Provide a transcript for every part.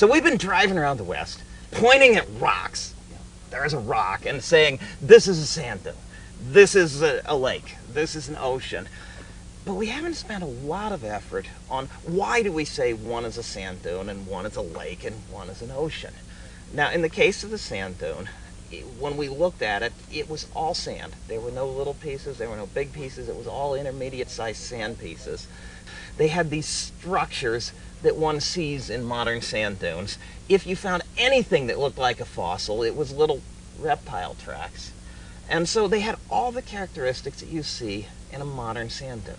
So we've been driving around the West, pointing at rocks. There's a rock, and saying, this is a sand dune. This is a, a lake. This is an ocean. But we haven't spent a lot of effort on why do we say one is a sand dune and one is a lake and one is an ocean. Now, in the case of the sand dune, when we looked at it, it was all sand. There were no little pieces, there were no big pieces, it was all intermediate sized sand pieces. They had these structures that one sees in modern sand dunes. If you found anything that looked like a fossil, it was little reptile tracks. And so they had all the characteristics that you see in a modern sand dune.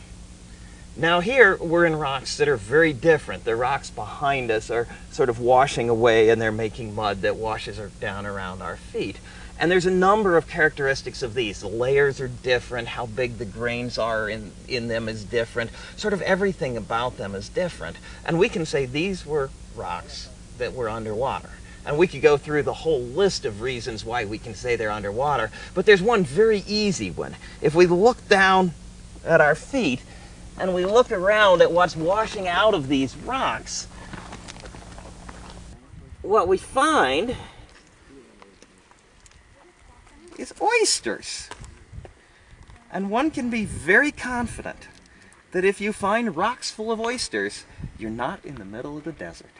Now here we're in rocks that are very different. The rocks behind us are sort of washing away and they're making mud that washes down around our feet. And there's a number of characteristics of these. The layers are different, how big the grains are in, in them is different, sort of everything about them is different. And we can say these were rocks that were underwater. And we could go through the whole list of reasons why we can say they're underwater, but there's one very easy one. If we look down at our feet, and we look around at what's washing out of these rocks, what we find is oysters. And one can be very confident that if you find rocks full of oysters, you're not in the middle of the desert.